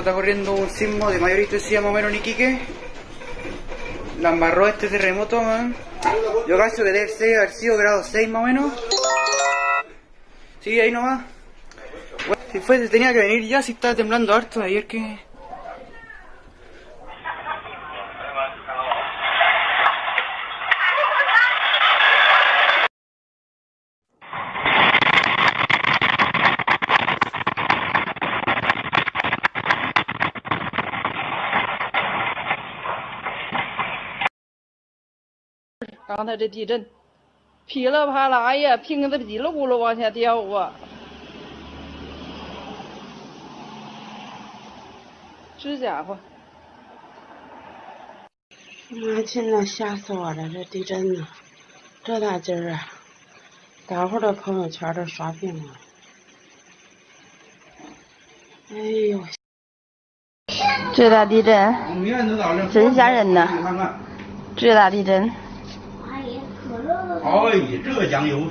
está corriendo un sismo de mayor intensidad más o menos en Iquique. La embarró este terremoto. Yo cacho que debe ser, haber sido grado 6 más o menos. Sí, ahí nomás. Bueno, si fue, tenía que venir ya, si estaba temblando harto ayer que... 刚才这地震，噼里啪啦呀，瓶子叽里咕噜往下掉啊！这家伙，妈亲呐，吓死我了！这地震呢，这大劲儿啊！大伙儿的朋友圈都刷屏了。哎呦，这大地震真吓人呐！这大地震。哎，这个酱油。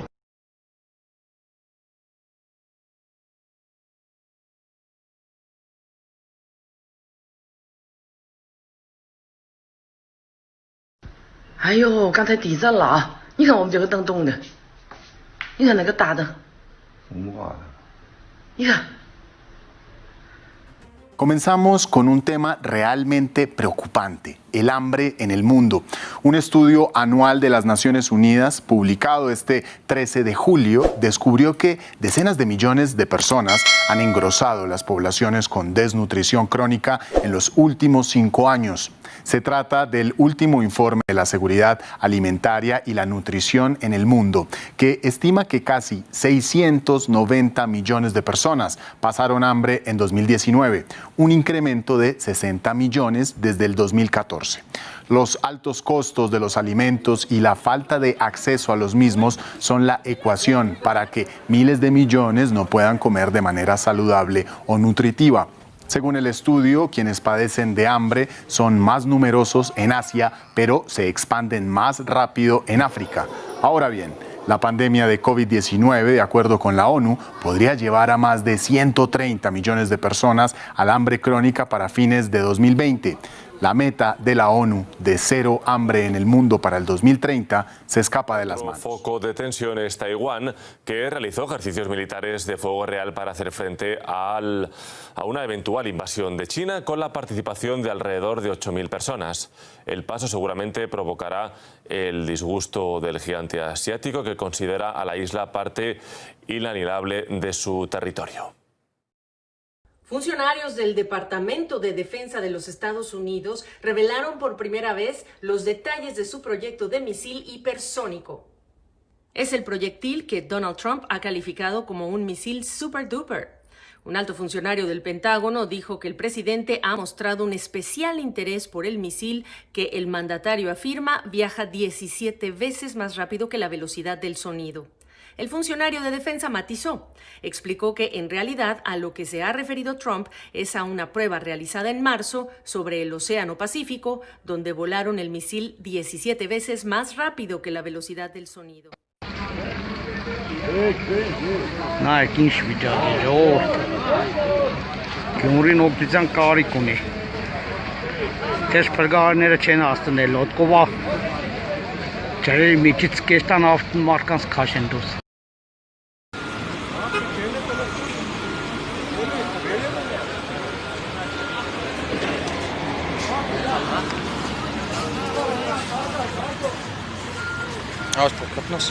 哎呦，刚才地震了啊！你看我们这个灯动的，你看那个大灯，红化的。你看。Comenzamos con un tema realmente preocupante, el hambre en el mundo. Un estudio anual de las Naciones Unidas, publicado este 13 de julio, descubrió que decenas de millones de personas han engrosado las poblaciones con desnutrición crónica en los últimos cinco años. Se trata del último informe de la seguridad alimentaria y la nutrición en el mundo, que estima que casi 690 millones de personas pasaron hambre en 2019, un incremento de 60 millones desde el 2014. Los altos costos de los alimentos y la falta de acceso a los mismos son la ecuación para que miles de millones no puedan comer de manera saludable o nutritiva. Según el estudio, quienes padecen de hambre son más numerosos en Asia, pero se expanden más rápido en África. Ahora bien, la pandemia de COVID-19, de acuerdo con la ONU, podría llevar a más de 130 millones de personas al hambre crónica para fines de 2020. La meta de la ONU de cero hambre en el mundo para el 2030 se escapa de las manos. foco de tensión es Taiwán, que realizó ejercicios militares de fuego real para hacer frente al, a una eventual invasión de China con la participación de alrededor de 8.000 personas. El paso seguramente provocará el disgusto del gigante asiático que considera a la isla parte inalienable de su territorio. Funcionarios del Departamento de Defensa de los Estados Unidos revelaron por primera vez los detalles de su proyecto de misil hipersónico. Es el proyectil que Donald Trump ha calificado como un misil super duper. Un alto funcionario del Pentágono dijo que el presidente ha mostrado un especial interés por el misil que el mandatario afirma viaja 17 veces más rápido que la velocidad del sonido. El funcionario de defensa matizó. Explicó que en realidad a lo que se ha referido Trump es a una prueba realizada en marzo sobre el Océano Pacífico, donde volaron el misil 17 veces más rápido que la velocidad del sonido. Ձրերի միջից կեշտան ավտն մարդկանց քաշ են դուրս։ Աստո, կպնաս։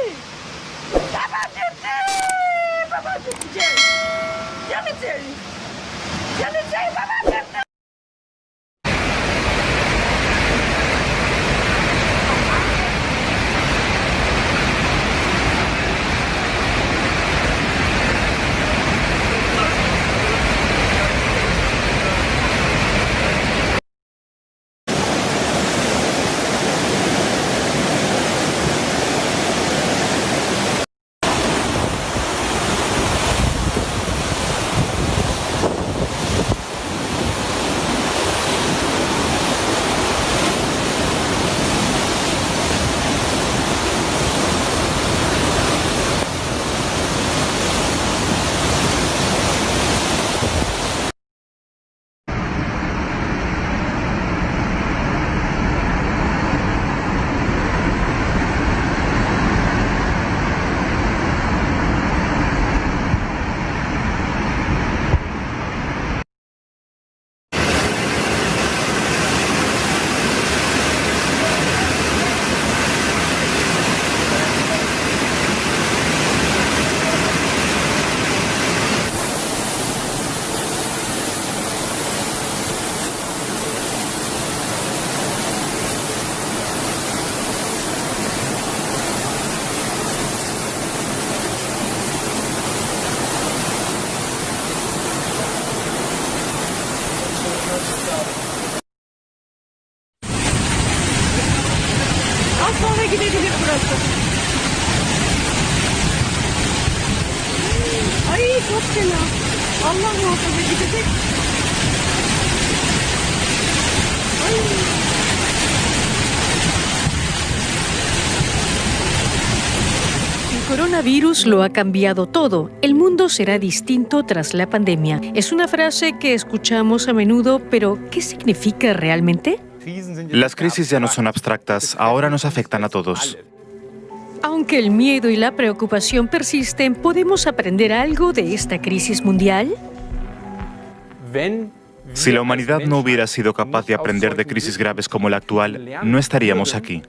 titi! Papa titi! Papa titi! Jẹ́ mi tèrí! Jẹ́ mi! Papa titi! Lo ha cambiado todo. El mundo será distinto tras la pandemia. Es una frase que escuchamos a menudo, pero ¿qué significa realmente? Las crisis ya no son abstractas, ahora nos afectan a todos. Aunque el miedo y la preocupación persisten, ¿podemos aprender algo de esta crisis mundial? Si la humanidad no hubiera sido capaz de aprender de crisis graves como la actual, no estaríamos aquí.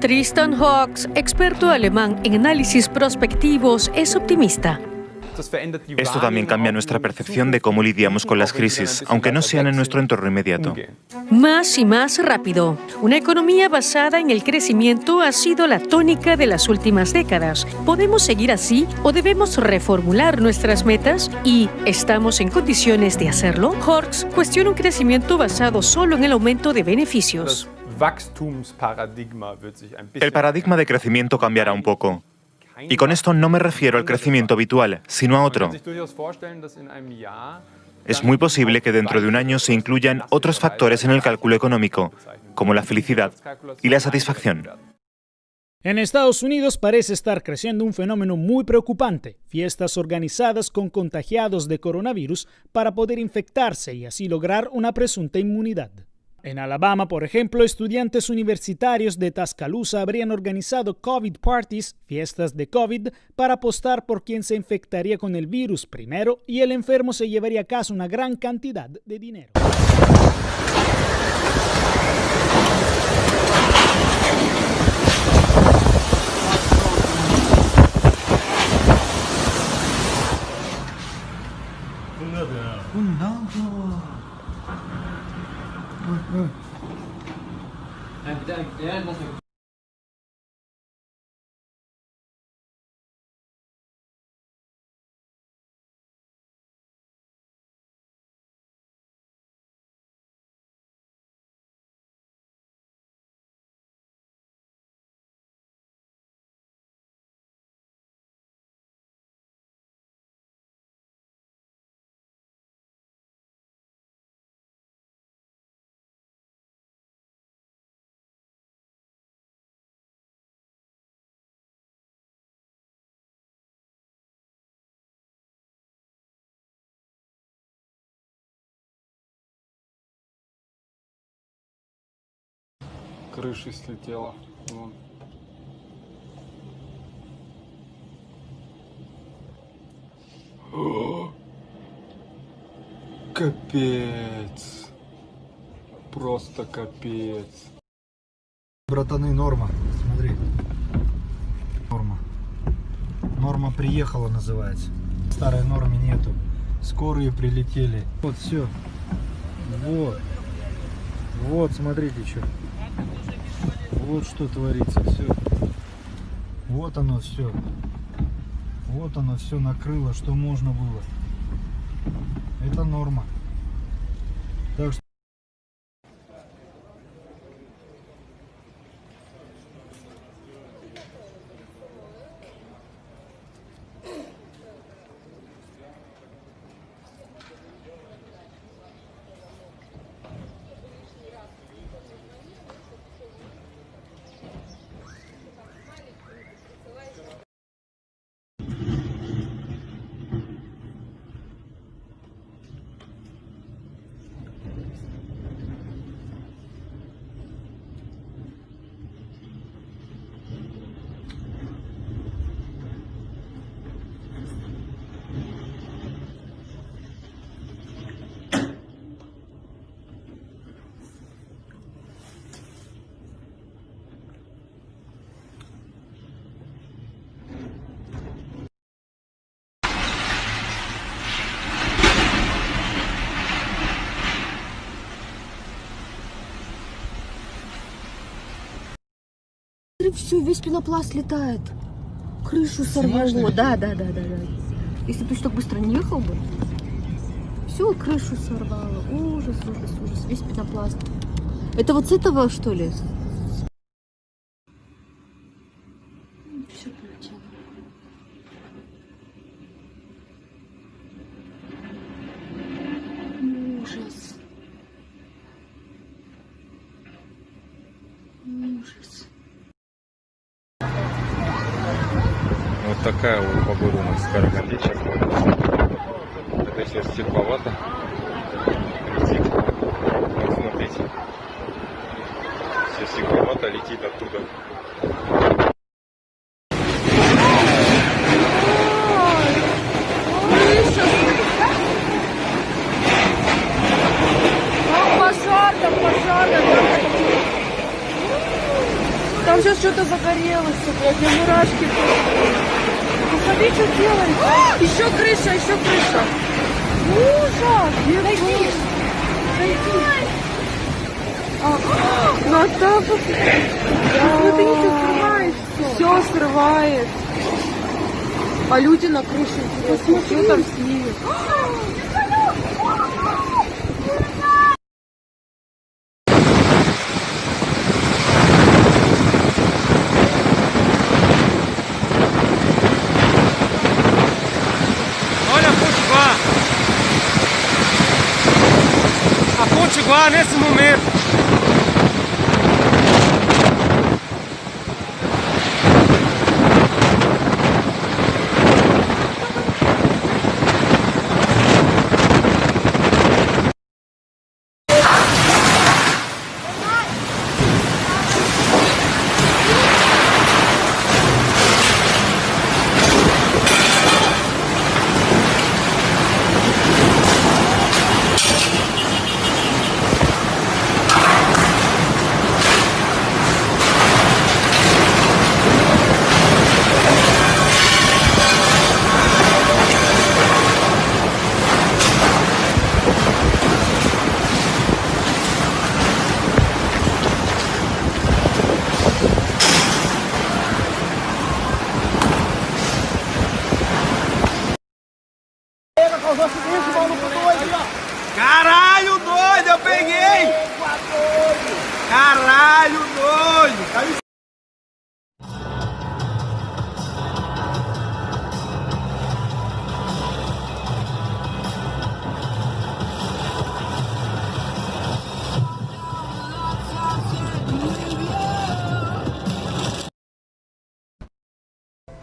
Tristan Hawks, experto alemán en análisis prospectivos, es optimista. Esto también cambia nuestra percepción de cómo lidiamos con las crisis, aunque no sean en nuestro entorno inmediato. Más y más rápido. Una economía basada en el crecimiento ha sido la tónica de las últimas décadas. ¿Podemos seguir así o debemos reformular nuestras metas? ¿Y estamos en condiciones de hacerlo? Horks cuestiona un crecimiento basado solo en el aumento de beneficios. El paradigma de crecimiento cambiará un poco. Y con esto no me refiero al crecimiento habitual, sino a otro. Es muy posible que dentro de un año se incluyan otros factores en el cálculo económico, como la felicidad y la satisfacción. En Estados Unidos parece estar creciendo un fenómeno muy preocupante, fiestas organizadas con contagiados de coronavirus para poder infectarse y así lograr una presunta inmunidad. En Alabama, por ejemplo, estudiantes universitarios de Tuscaloosa habrían organizado COVID parties, fiestas de COVID, para apostar por quién se infectaría con el virus primero y el enfermo se llevaría a casa una gran cantidad de dinero. うんうん。Крыши слетела. Вон. Капец. Просто капец. Братаны, норма. Смотри. Норма приехала называется. Старой нормы нету. Скорые прилетели. Вот все. Вот. Вот, смотрите, что. Вот что творится, все. Вот оно все. Вот оно все накрыло, что можно было. Это норма. Так что Все, весь пенопласт летает. Крышу сорвало. Да, да, да, да, да. Если бы ты так быстро не ехал бы. Все, крышу сорвало. Ужас, ужас, ужас. Весь пенопласт. Это вот с этого, что ли? А люди на крыше, интересно, что там с ними? Olha a Potiguar. A Potiguar nesse momento.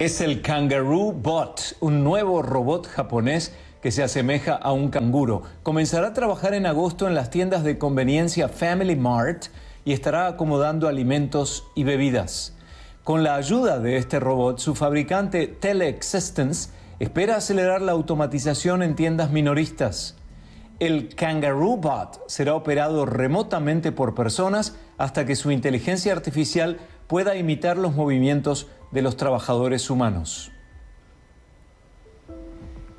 Es el Kangaroo Bot, un nuevo robot japonés que se asemeja a un canguro. Comenzará a trabajar en agosto en las tiendas de conveniencia Family Mart y estará acomodando alimentos y bebidas. Con la ayuda de este robot, su fabricante Teleexistence espera acelerar la automatización en tiendas minoristas. El Kangaroo Bot será operado remotamente por personas hasta que su inteligencia artificial pueda imitar los movimientos de los trabajadores humanos.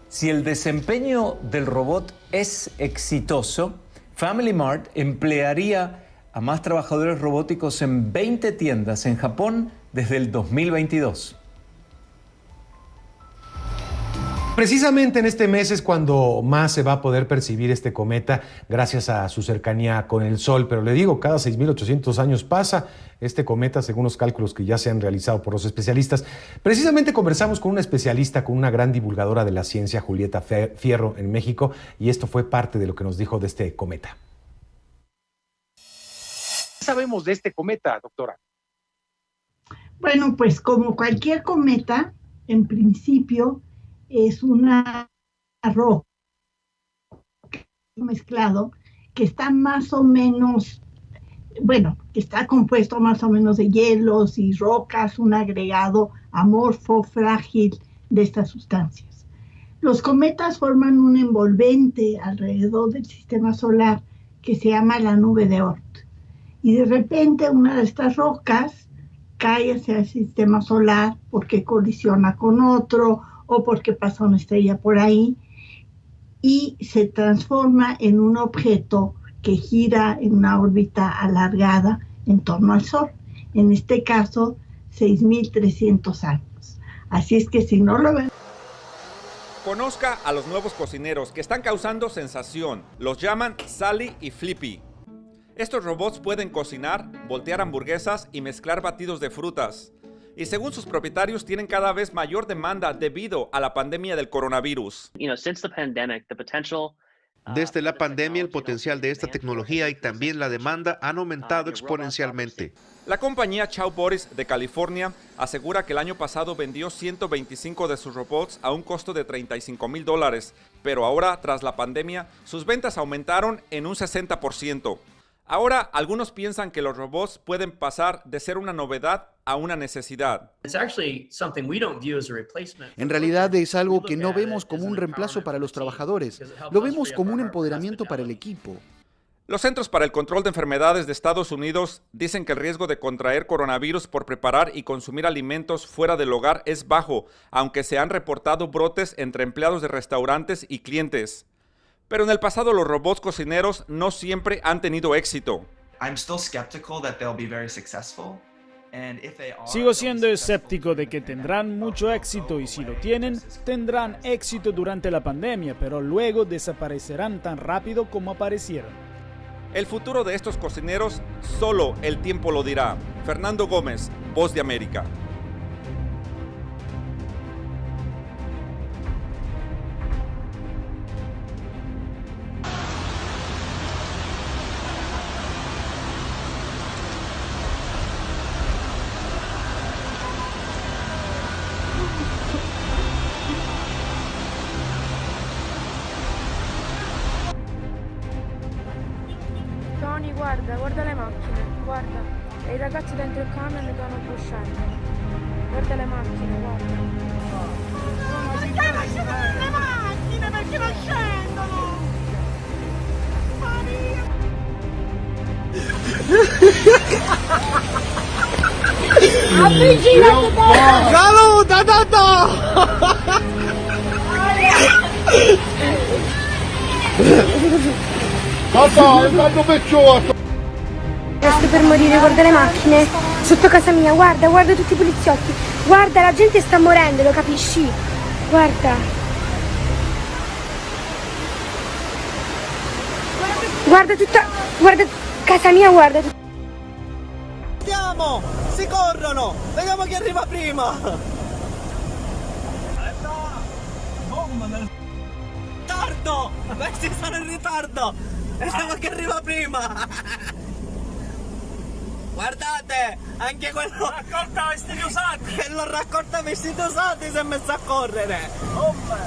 Si el desempeño del robot es exitoso, Family Mart emplearía a más trabajadores robóticos en 20 tiendas en Japón desde el 2022. Precisamente en este mes es cuando más se va a poder percibir este cometa gracias a su cercanía con el Sol. Pero le digo, cada 6.800 años pasa este cometa, según los cálculos que ya se han realizado por los especialistas. Precisamente conversamos con una especialista, con una gran divulgadora de la ciencia, Julieta Fierro, en México, y esto fue parte de lo que nos dijo de este cometa. ¿Qué sabemos de este cometa, doctora? Bueno, pues como cualquier cometa, en principio es una roca mezclado que está más o menos, bueno, está compuesto más o menos de hielos y rocas, un agregado amorfo, frágil de estas sustancias. Los cometas forman un envolvente alrededor del sistema solar que se llama la nube de Oort. Y de repente una de estas rocas cae hacia el sistema solar porque colisiona con otro o porque pasa una estrella por ahí y se transforma en un objeto que gira en una órbita alargada en torno al Sol. En este caso, 6.300 años. Así es que si no lo ven... Conozca a los nuevos cocineros que están causando sensación. Los llaman Sally y Flippy. Estos robots pueden cocinar, voltear hamburguesas y mezclar batidos de frutas y según sus propietarios tienen cada vez mayor demanda debido a la pandemia del coronavirus. Desde la pandemia, el potencial de esta tecnología y también la demanda han aumentado exponencialmente. La compañía Chow Boris de California asegura que el año pasado vendió 125 de sus robots a un costo de 35 mil dólares, pero ahora, tras la pandemia, sus ventas aumentaron en un 60%. Ahora, algunos piensan que los robots pueden pasar de ser una novedad a una necesidad. En realidad es algo que no vemos como un reemplazo para los trabajadores, lo vemos como un empoderamiento para el equipo. Los Centros para el Control de Enfermedades de Estados Unidos dicen que el riesgo de contraer coronavirus por preparar y consumir alimentos fuera del hogar es bajo, aunque se han reportado brotes entre empleados de restaurantes y clientes. Pero en el pasado los robots cocineros no siempre han tenido éxito. Sigo siendo escéptico de que tendrán mucho éxito y si lo tienen, tendrán éxito durante la pandemia, pero luego desaparecerán tan rápido como aparecieron. El futuro de estos cocineros solo el tiempo lo dirá. Fernando Gómez, Voz de América. Tata, è tanto pecciotto! Sto per morire, guarda le macchine. Sotto casa mia, guarda, guarda tutti i poliziotti. Guarda, la gente sta morendo, lo capisci? Guarda. Guarda tutta... Guarda... Casa mia, guarda. Andiamo! Si corrono! Vediamo chi arriva prima! Ritardo! Questi sono in ritardo! Vediamo chi arriva prima! Guardate! Anche quello... Raccolta vestiti usati! Quello raccolta vestiti usati si è messo a correre!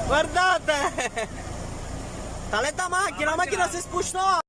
Guardate! Taletta macchina, la macchina si spustò!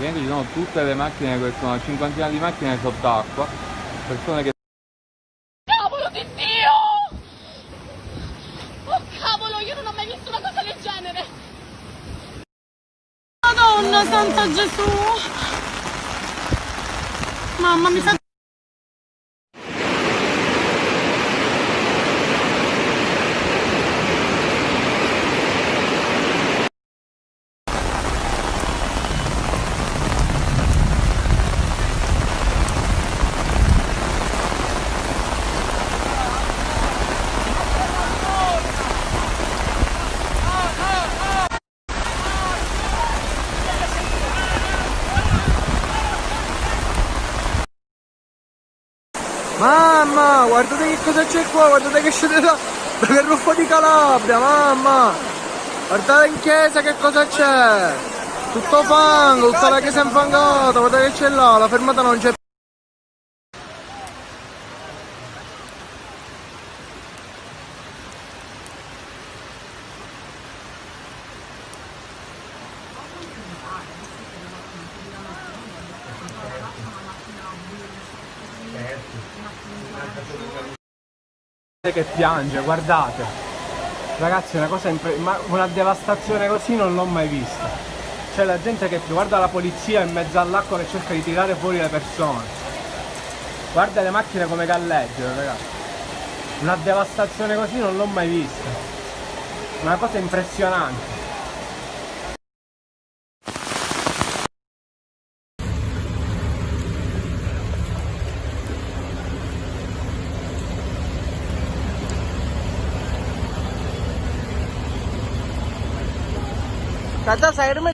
Praticamente ci sono tutte le macchine, una cinquantina di macchine sott'acqua, persone che Cavolo di Dio! Oh cavolo, io non ho mai visto una cosa del genere! Madonna Santa Gesù! Mamma mi sa... Mamma, guardate che cosa c'è qua, guardate che scende da, da Carruffo di Calabria, mamma! Guardate in chiesa che cosa c'è! Tutto fango, tutta la chiesa infangata, guardate che c'è là, la fermata non c'è che piange, guardate. Ragazzi, una cosa ma una devastazione così non l'ho mai vista. C'è la gente che guarda la polizia in mezzo all'acqua che cerca di tirare fuori le persone. Guarda le macchine come galleggiano, ragazzi. Una devastazione così non l'ho mai vista. Una cosa impressionante. चाचा साइड में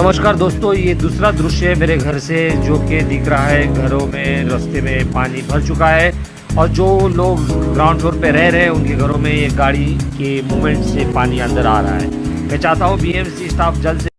नमस्कार दोस्तों, ये दूसरा दृश्य है मेरे घर से, जो कि दिख रहा है घरों में, रास्ते में पानी भर चुका है। और जो लोग ग्राउंड फ्लोर पे रह रहे हैं, उनके घरों में ये गाड़ी के मूवमेंट से पानी अंदर आ रहा है। मैं चाहता हूँ बीएमसी स्टाफ जल्द से